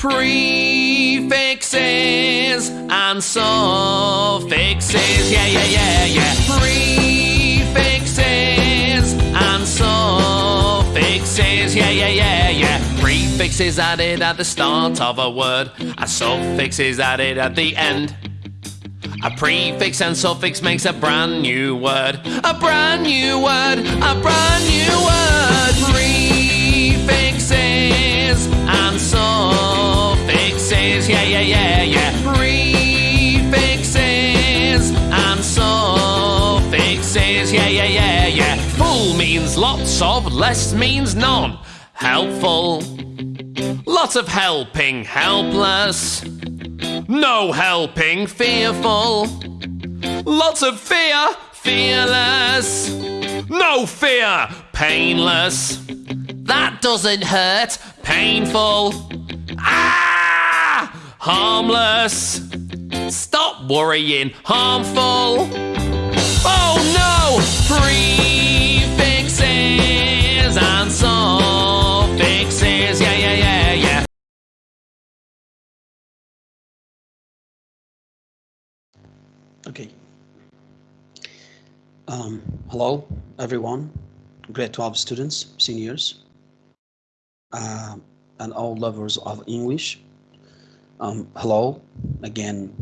Prefixes and suffixes. Yeah, yeah, yeah, yeah. Prefixes and suffixes. Yeah, yeah, yeah, yeah. Prefix is added at the start of a word. A suffix is added at the end. A prefix and suffix makes a brand new word. A brand new word. A brand new word. Of, less means none. Helpful. Lots of helping, helpless. No helping, fearful. Lots of fear, fearless. No fear, painless. That doesn't hurt, painful. Ah! Harmless. Stop worrying, harmful. Um, hello, everyone, grade 12 students, seniors, uh, and all lovers of English. Um, hello again.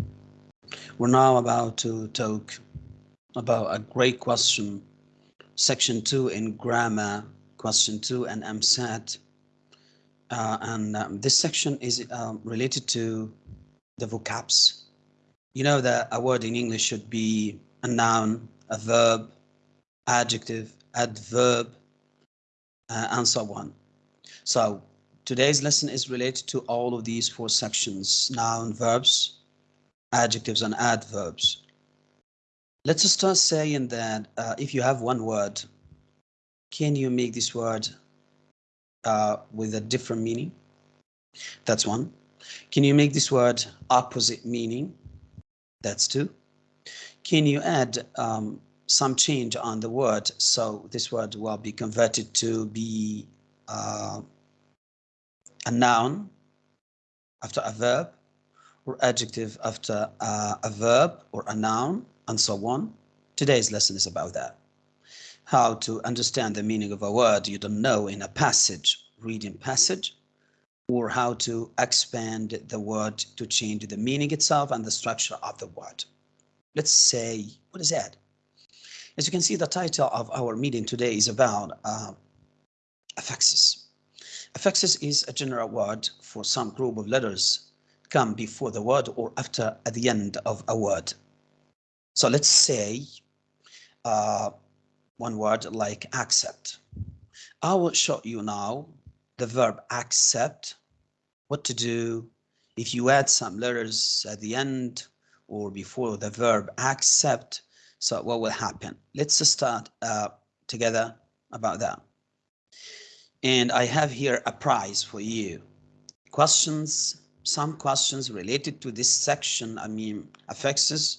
We're now about to talk about a great question, section 2 in grammar, question 2 and EmSAT. Uh, and um, this section is um, related to the vocabs you know that a word in English should be a noun, a verb, adjective, adverb, uh, and so on. So today's lesson is related to all of these four sections, noun, verbs, adjectives, and adverbs. Let's start saying that uh, if you have one word, can you make this word uh, with a different meaning? That's one. Can you make this word opposite meaning? That's two. Can you add um, some change on the word so this word will be converted to be uh, a noun after a verb or adjective after uh, a verb or a noun and so on. Today's lesson is about that. How to understand the meaning of a word you don't know in a passage, reading passage, or how to expand the word to change the meaning itself and the structure of the word. Let's say, what is that? As you can see, the title of our meeting today is about uh, affixes. Affixes is a general word for some group of letters come before the word or after at the end of a word. So let's say uh, one word like accept. I will show you now the verb accept, what to do if you add some letters at the end or before the verb accept. So what will happen? Let's start uh, together about that. And I have here a prize for you. Questions, some questions related to this section, I mean affixes,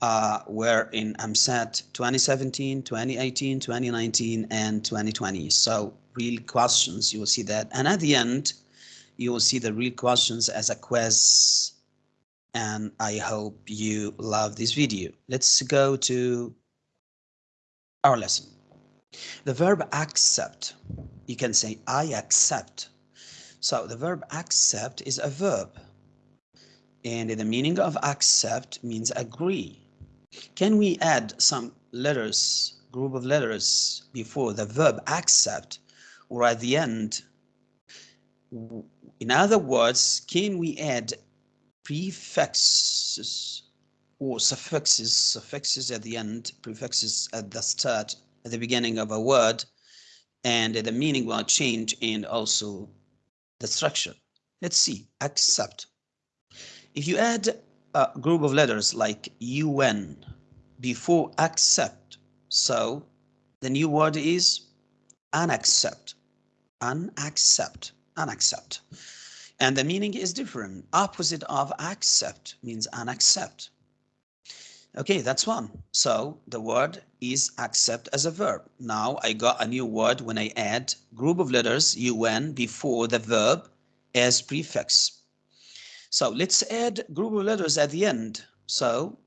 uh, were in EmSAT 2017, 2018, 2019, and 2020. So real questions, you will see that. And at the end, you will see the real questions as a quiz. And I hope you love this video. Let's go to our lesson. The verb accept, you can say I accept. So the verb accept is a verb. And the meaning of accept means agree. Can we add some letters, group of letters before the verb accept or at the end? In other words, can we add prefixes or suffixes, suffixes at the end, prefixes at the start, at the beginning of a word, and the meaning will change and also the structure. Let's see, accept. If you add a group of letters like UN before accept. So the new word is unaccept, unaccept, unaccept. And the meaning is different. Opposite of accept means unaccept. Okay, that's one. So the word is accept as a verb. Now I got a new word when I add group of letters UN before the verb as prefix. So let's add group of letters at the end. So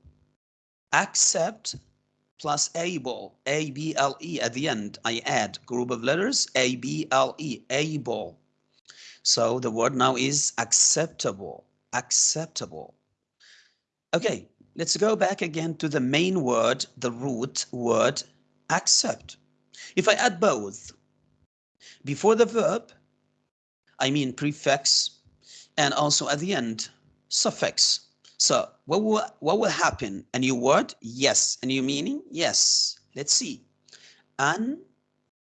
accept plus able, A-B-L-E at the end. I add group of letters, A-B-L-E, able. So the word now is acceptable, acceptable. Okay, let's go back again to the main word, the root word, accept. If I add both, before the verb, I mean prefix, and also at the end, suffix. So what will, what will happen? A new word? Yes. A new meaning? Yes. Let's see. An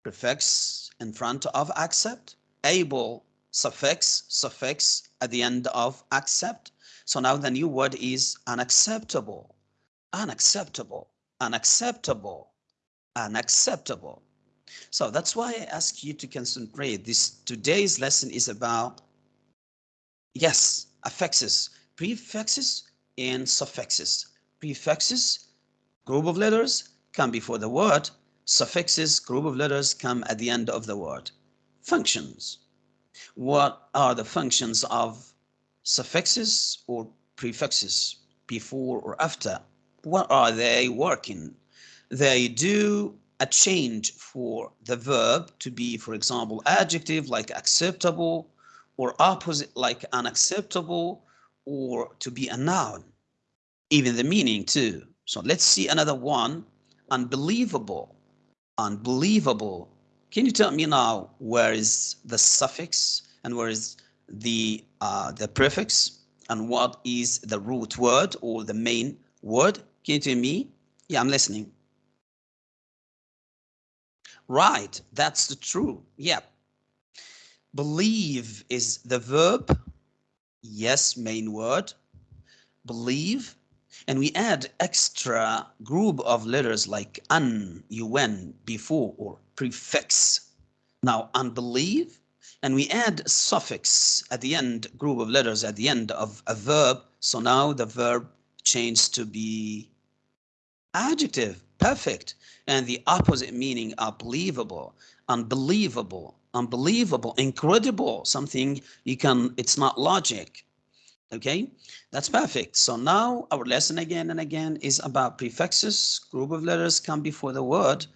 prefix in front of accept, able suffix, suffix at the end of accept. So now the new word is unacceptable, unacceptable, unacceptable, unacceptable. So that's why I ask you to concentrate. This today's lesson is about, yes, affixes, prefixes and suffixes. Prefixes, group of letters, come before the word. Suffixes, group of letters, come at the end of the word. Functions. What are the functions of suffixes or prefixes before or after? What are they working? They do a change for the verb to be, for example, adjective like acceptable or opposite like unacceptable or to be a noun, even the meaning too. So let's see another one, unbelievable, unbelievable. Can you tell me now where is the suffix and where is the uh, the prefix and what is the root word or the main word? Can you tell me? Yeah, I'm listening. Right, that's the true. Yeah. Believe is the verb yes main word believe and we add extra group of letters like un un before or prefix. Now unbelieve and we add suffix at the end group of letters at the end of a verb. So now the verb changed to be adjective. Perfect. And the opposite meaning unbelievable unbelievable unbelievable, incredible, something you can, it's not logic. Okay, that's perfect. So now our lesson again and again is about prefixes, group of letters come before the word,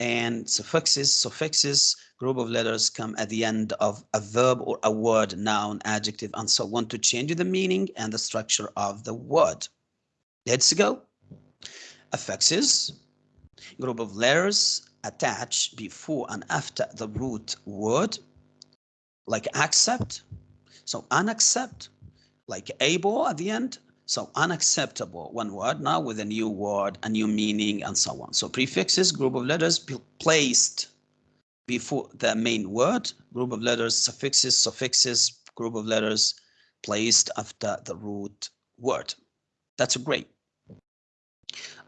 and suffixes, suffixes, group of letters come at the end of a verb or a word, noun, adjective, and so on to change the meaning and the structure of the word. Let's go. Affixes, group of letters attach before and after the root word, like accept, so unaccept, like able at the end, so unacceptable, one word now with a new word, a new meaning, and so on. So prefixes, group of letters placed before the main word, group of letters, suffixes, suffixes, group of letters placed after the root word. That's great.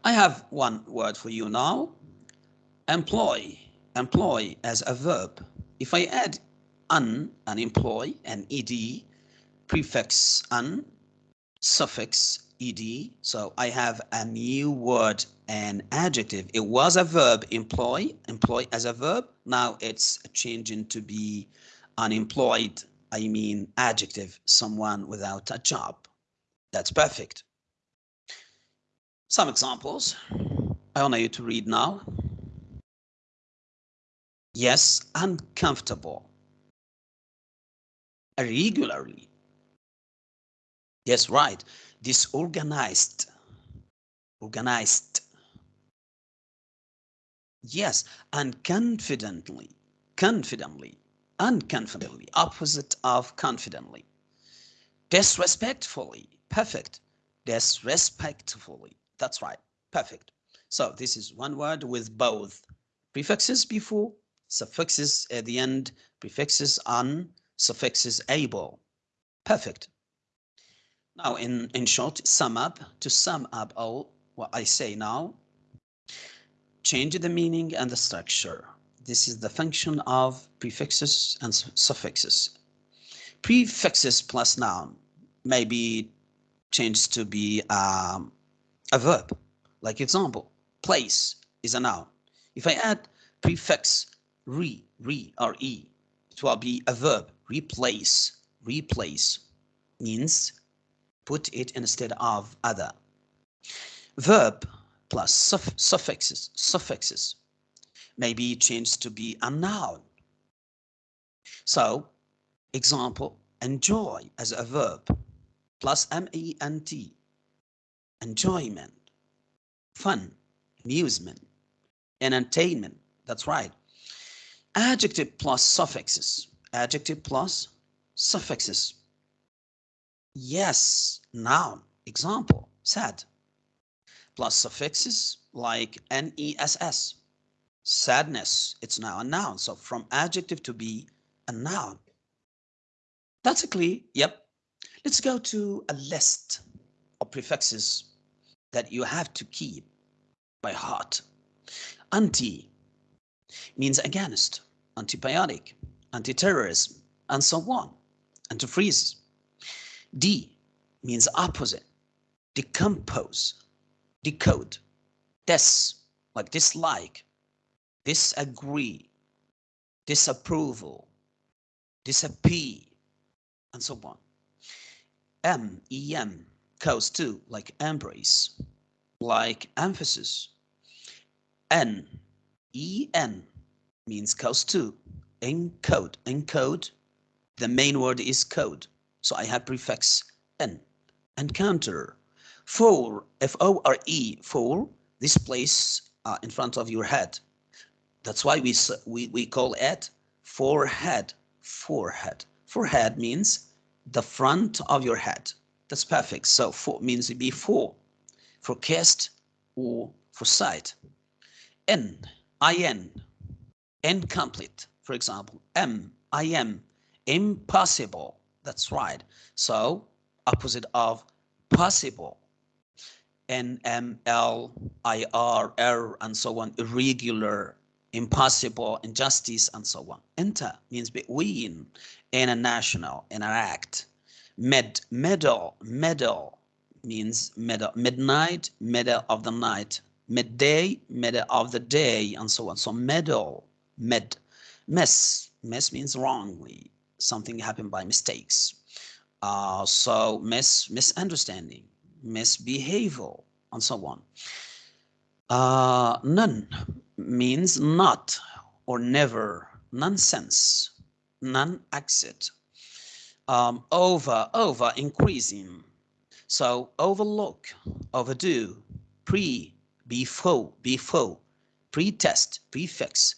I have one word for you now employ, employ as a verb. If I add un, an employ, and ed, prefix un, suffix ed, so I have a new word, an adjective. It was a verb, employ, employ as a verb. Now it's changing to be unemployed. I mean adjective, someone without a job. That's perfect. Some examples. I want you to read now. Yes, uncomfortable. Irregularly. Yes, right. Disorganized. Organized. Yes, and Confidently. Confidently. Unconfidently. Opposite of confidently. Disrespectfully. Perfect. Disrespectfully. That's right. Perfect. So this is one word with both prefixes before suffixes at the end, prefixes un, suffixes able. Perfect. Now, in, in short, sum up, to sum up all what I say now, change the meaning and the structure. This is the function of prefixes and suffixes. Prefixes plus noun may be changed to be um, a verb. Like example, place is a noun. If I add prefix re, re, or e, It will be a verb, replace. replace means put it instead of other. Verb plus suff suffixes, suffixes may be changed to be a noun. So, example, enjoy as a verb plus M-E-N-T, enjoyment, fun, amusement, entertainment. That's right. Adjective plus suffixes. Adjective plus suffixes. Yes, noun. Example, sad. Plus suffixes like N-E-S-S. Sadness, it's now a noun. So from adjective to be a noun. That's a clue. yep. Let's go to a list of prefixes that you have to keep by heart. Anti means against, antibiotic, anti-terrorism, and so on, antifreeze. D means opposite, decompose, decode, des, like dislike, disagree, disapproval, disappear, and so on. M, E-M, goes to, like embrace, like emphasis. N, E-N, means goes to, encode, encode, the main word is code. So I have prefix N, encounter. For, F-O-R-E, for, this place uh, in front of your head. That's why we, we, we call it forehead, forehead. Forehead means the front of your head. That's perfect. So for means before, for cast or for sight. N, I-N, incomplete, for example. M, I-M, impossible. That's right. So opposite of possible. N, M, L, I, R, R, and so on, irregular, impossible, injustice, and so on. Inter means between, international, interact. Med, middle, middle means middle, midnight, middle of the night, midday, middle of the day, and so on. So middle, mid, miss, miss means wrongly, something happened by mistakes. Uh, so miss, misunderstanding, misbehavior, and so on. Uh, none means not or never, nonsense, non-exit, um, over, over, increasing. So overlook, overdo, pre, before, before, pre-test, prefix,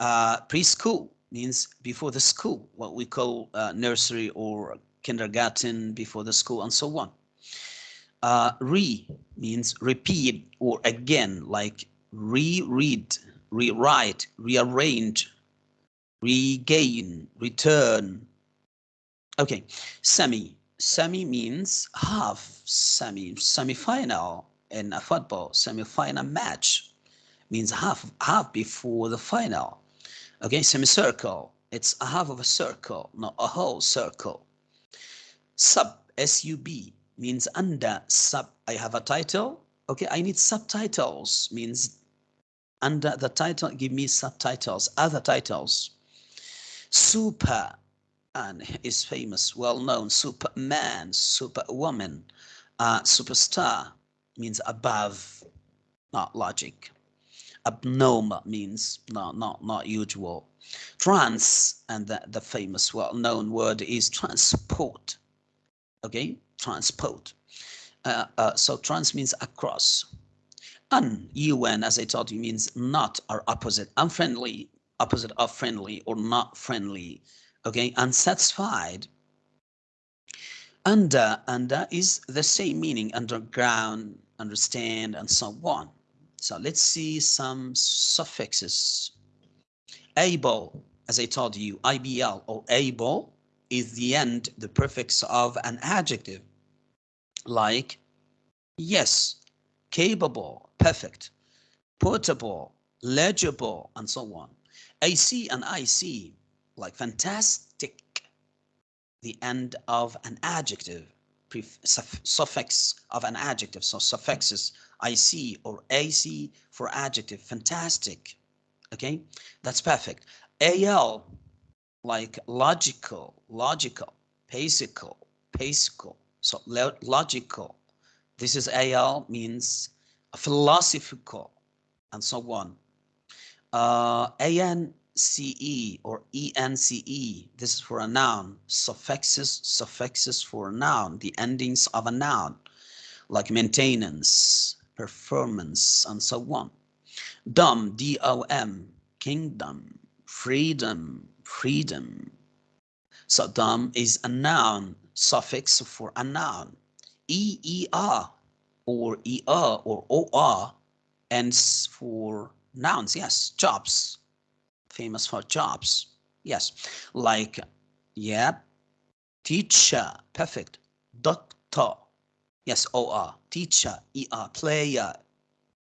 uh, preschool means before the school, what we call uh, nursery or kindergarten before the school and so on. Uh, re means repeat or again, like reread, rewrite, rearrange, regain, return. Okay, semi. Semi means half, semi, semi-final in a football, semi-final match means half, half before the final. Okay, semicircle, it's a half of a circle, not a whole circle. Sub, S-U-B, means under, sub, I have a title, okay, I need subtitles, means under the title, give me subtitles, other titles. Super, and is famous, well-known, Superman, Superwoman, uh, superstar, means above, not logic. Abnormal means not, not, not usual. Trans, and the, the famous well-known word is transport. Okay, transport. Uh, uh, so trans means across. Un, un, as I told you, means not or opposite. Unfriendly, opposite of friendly or not friendly. Okay, unsatisfied. Under, under is the same meaning, underground, understand, and so on. So let's see some suffixes. Able, as I told you, IBL or able is the end, the prefix of an adjective, like yes, capable, perfect, portable, legible, and so on. AC and IC, like fantastic, the end of an adjective, suffix of an adjective. So suffixes IC or AC for adjective, fantastic. Okay, that's perfect. AL, like logical, logical, basical, basical, so logical. This is AL means philosophical and so on. Uh, ANCE or ENCE, this is for a noun. Suffixes, suffixes for a noun, the endings of a noun, like maintenance, performance, and so on. Dom, D-O-M, kingdom, freedom, freedom. So dom is a noun, suffix for a noun. E-E-R or E-R or O-R ends for nouns, yes, jobs, famous for jobs, yes, like, yeah, teacher, perfect, doctor, yes, O-R, teacher, E-R, player,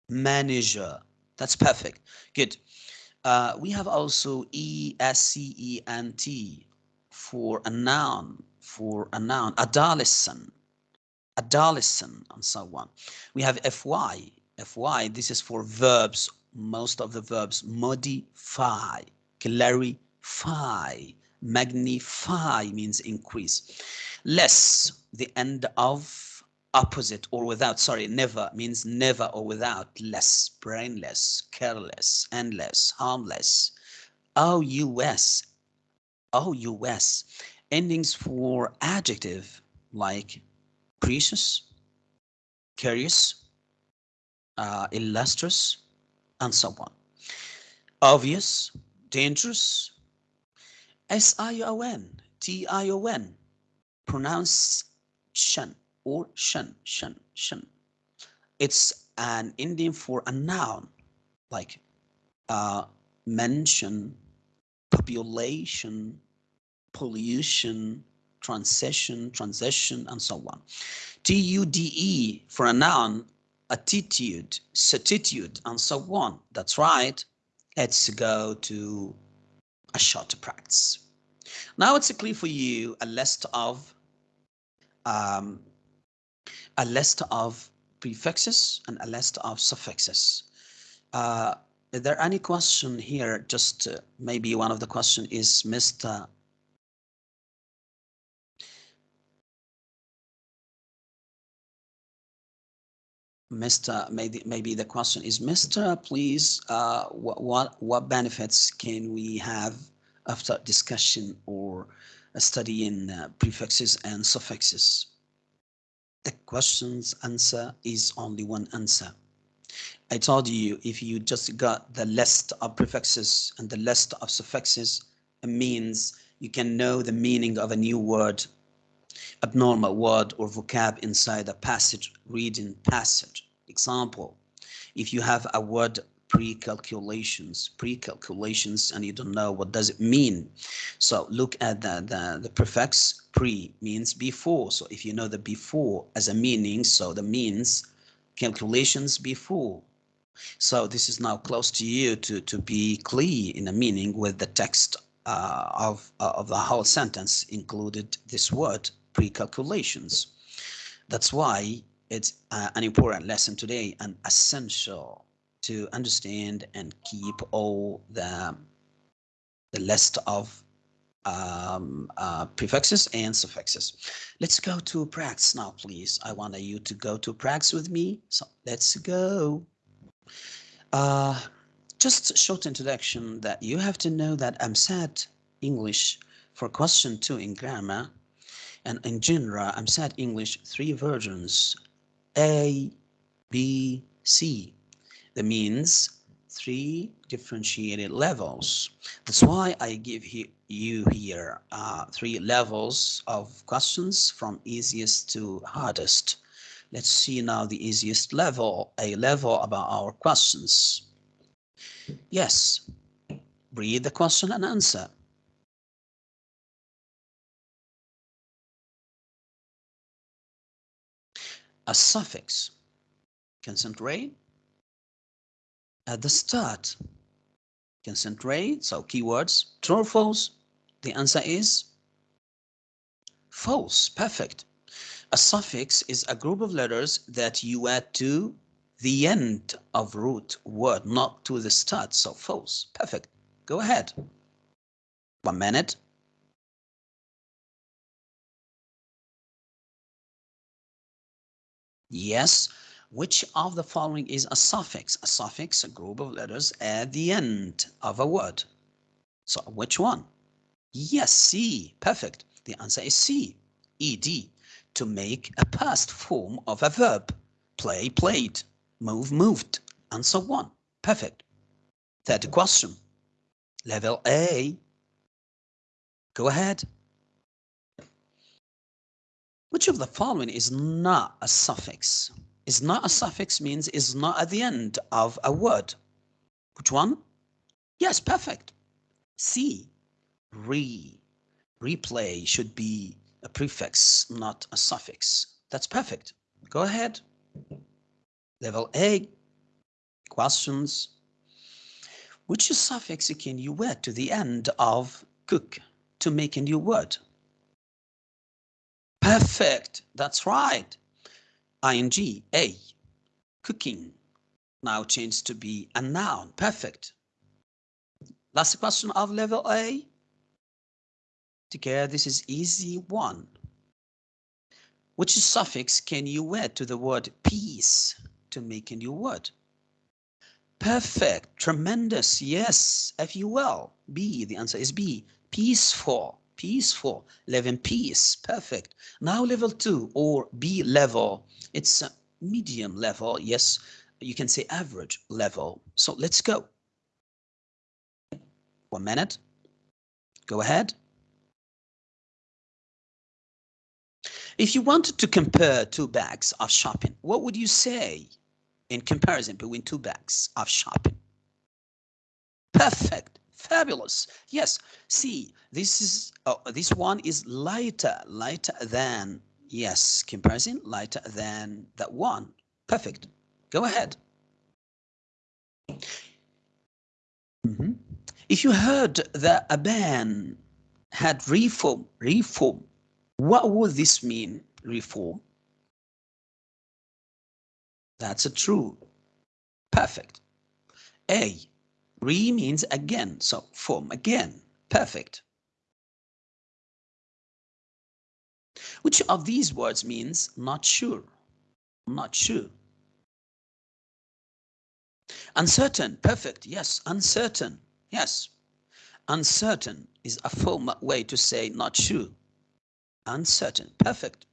manager, that's perfect, good. Uh, we have also E-S-C-E-N-T for a noun, for a noun, adolescent, adolescent, and so on. We have FY, FY, this is for verbs, most of the verbs, modify, clarify, magnify means increase. Less, the end of opposite or without, sorry, never means never or without, less, brainless, careless, endless, harmless. O-U-S, O-U-S, endings for adjective like precious, curious, uh, illustrious, and so on. Obvious, dangerous, S-I-O-N, T-I-O-N, pronounce shan or shan, shan, shan. It's an Indian for a noun, like uh, mention, population, pollution, transition, transition, and so on. T-U-D-E for a noun attitude, certitude, and so on. That's right. Let's go to a short practice. Now it's clear for you a list of um, a list of prefixes and a list of suffixes. Uh, is there any question here? Just uh, maybe one of the question is Mr. Mr. Maybe maybe the question is, Mr. Please, uh, what what benefits can we have after discussion or studying uh, prefixes and suffixes? The question's answer is only one answer. I told you if you just got the list of prefixes and the list of suffixes, it means you can know the meaning of a new word abnormal word or vocab inside a passage, reading passage. Example, if you have a word pre-calculations, pre-calculations, and you don't know what does it mean. So look at the, the, the prefix pre means before. So if you know the before as a meaning, so the means calculations before. So this is now close to you to, to be clear in a meaning with the text uh, of, uh, of the whole sentence included this word pre-calculations. That's why it's uh, an important lesson today and essential to understand and keep all the, the list of um, uh, prefixes and suffixes. Let's go to practice now, please. I want you to go to practice with me. So let's go. Uh, just short introduction that you have to know that EmSAT English for question two in grammar and in general EmSAT English three versions A, B, C. That means three differentiated levels. That's why I give he you here uh, three levels of questions from easiest to hardest. Let's see now the easiest level, a level about our questions. Yes, read the question and answer. A suffix, concentrate at the start. Concentrate, so keywords, true or false? The answer is false, perfect. A suffix is a group of letters that you add to the end of root word, not to the start, so false, perfect. Go ahead. One minute. Yes, which of the following is a suffix? A suffix, a group of letters at the end of a word. So which one? Yes, C. Perfect. The answer is C. Ed. To make a past form of a verb. Play, played. Move, moved. And so on. Perfect. Third question. Level A. Go ahead. Which of the following is not a suffix? Is not a suffix means is not at the end of a word. Which one? Yes, perfect. C. Re. Replay should be a prefix, not a suffix. That's perfect. Go ahead. Level A. Questions. Which suffix can you add to the end of cook to make a new word? Perfect. That's right. Ing, a, cooking. Now changed to be a noun. Perfect. Last question of level A. Together, this is easy one. Which suffix can you add to the word peace to make a new word? Perfect. Tremendous. Yes. F-U-L. B. The answer is B. Peaceful peaceful, live in peace. Perfect. Now level two or B level, it's a medium level. Yes, you can say average level. So let's go. One minute. Go ahead. If you wanted to compare two bags of shopping, what would you say in comparison between two bags of shopping? Perfect. Fabulous. Yes. See, this is oh, this one is lighter, lighter than yes. Comparison lighter than that one. Perfect. Go ahead. Mm -hmm. If you heard that a ban had reform, reform, what would this mean? Reform. That's a true. Perfect. A Re means again, so form again. Perfect. Which of these words means not sure? Not sure. Uncertain, perfect, yes, uncertain, yes. Uncertain is a formal way to say not sure. Uncertain, perfect.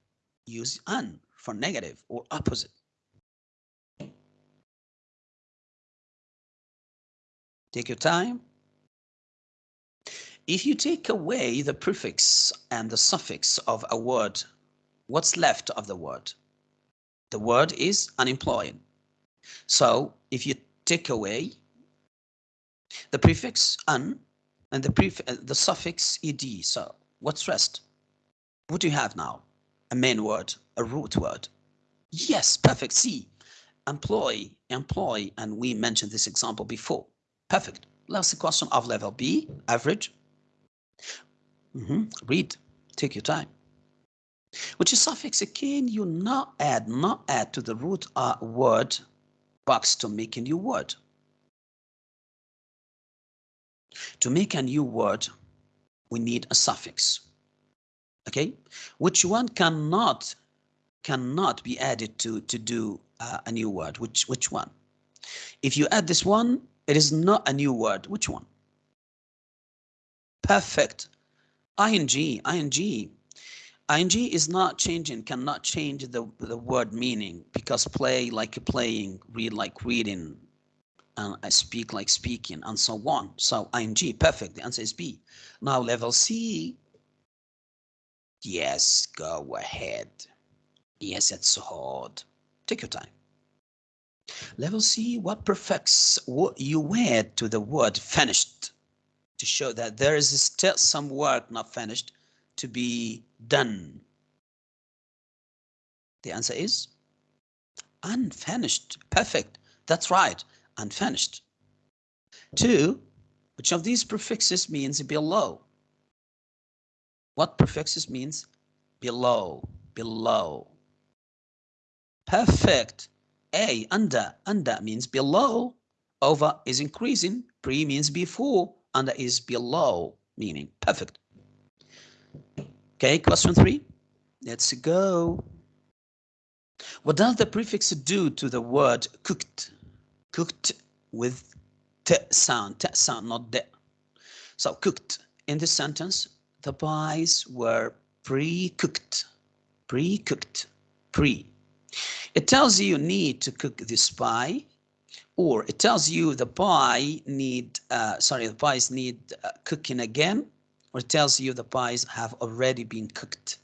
Use un for negative or opposite. Take your time. If you take away the prefix and the suffix of a word, what's left of the word? The word is unemployed. So if you take away the prefix un and the pref uh, the suffix ed, so what's rest? What do you have now? A main word, a root word. Yes, perfect. See, employ, employ, and we mentioned this example before. Perfect. Last question of level B, average. Mm -hmm. Read, take your time. Which is suffix can you not add, not add to the root uh, word box to make a new word. To make a new word, we need a suffix. Okay, which one cannot cannot be added to to do uh, a new word? Which which one? If you add this one, it is not a new word. Which one? Perfect. ing, ing. ing is not changing, cannot change the, the word meaning because play like playing, read like reading, and I speak like speaking, and so on. So ing, perfect. The answer is B. Now level C. Yes, go ahead. Yes, it's hard. Take your time. Level C, what prefix you add to the word finished to show that there is still some work not finished to be done? The answer is unfinished. Perfect. That's right. Unfinished. Two, which of these prefixes means below? What prefixes means below? Below. Perfect. A, under, under means below, over is increasing, pre means before, under is below, meaning perfect. Okay, question three. Let's go. What does the prefix do to the word cooked? Cooked with t sound, t sound, not de. So cooked. In this sentence, the pies were pre-cooked. Pre-cooked. Pre. It tells you you need to cook this pie or it tells you the pie need, uh, sorry, the pies need uh, cooking again, or it tells you the pies have already been cooked.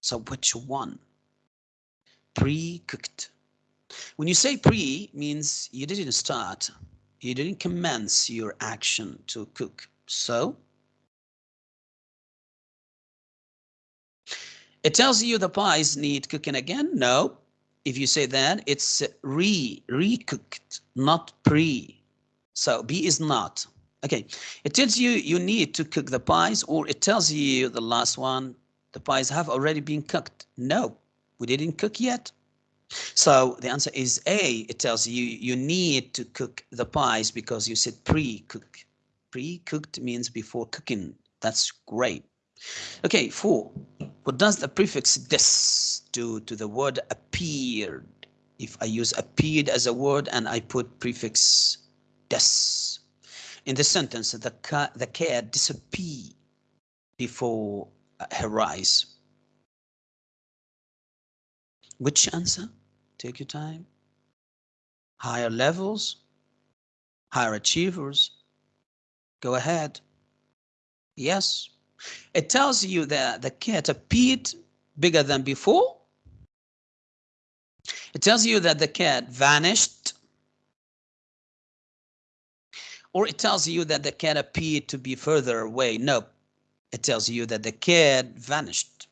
So which one? Pre-cooked. When you say pre, means you didn't start, you didn't commence your action to cook. So it tells you the pies need cooking again. No, if you say that, it's re, re-cooked, not pre. So B is not. Okay, it tells you you need to cook the pies or it tells you the last one, the pies have already been cooked. No, we didn't cook yet. So the answer is A. It tells you you need to cook the pies because you said pre-cook. Pre-cooked means before cooking. That's great. Okay, four. What does the prefix des do to the word appeared? If I use appeared as a word and I put prefix des. In the sentence, the cat, the cat disappeared before uh, her eyes. Which answer? Take your time. Higher levels, higher achievers. Go ahead. Yes. It tells you that the cat appeared bigger than before. It tells you that the cat vanished. Or it tells you that the cat appeared to be further away. No, it tells you that the cat vanished,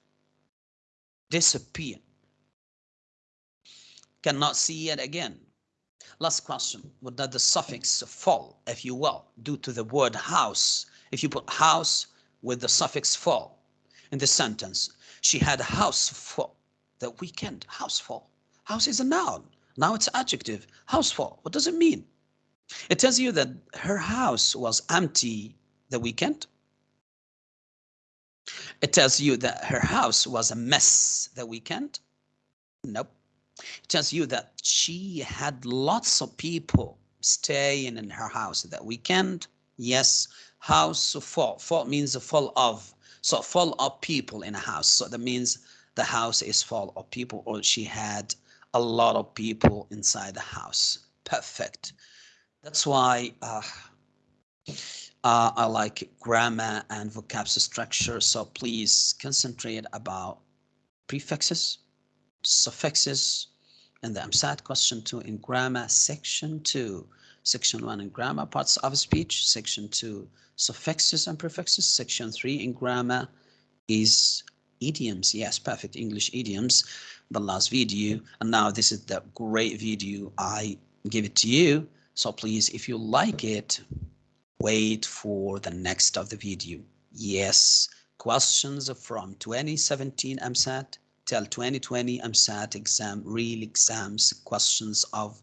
disappeared. Cannot see it again. Last question. What does the suffix fall, if you will, due to the word house? If you put house, with the suffix fall in the sentence. She had a house full. The weekend, house full. House is a noun. Now it's adjective. House full. What does it mean? It tells you that her house was empty the weekend. It tells you that her house was a mess the weekend. Nope. It tells you that she had lots of people staying in her house that weekend. Yes, house full. Full means full of. So full of people in a house. So that means the house is full of people or she had a lot of people inside the house. Perfect. That's why uh, uh, I like grammar and vocab structure. So please concentrate about prefixes, suffixes, and the EmSAT question two in grammar section two. Section 1 in grammar, parts of speech. Section 2, suffixes and prefixes. Section 3 in grammar is idioms. Yes, perfect English idioms. The last video. And now this is the great video. I give it to you. So please, if you like it, wait for the next of the video. Yes, questions from 2017 EmSAT till 2020 EmSAT exam, real exams, questions of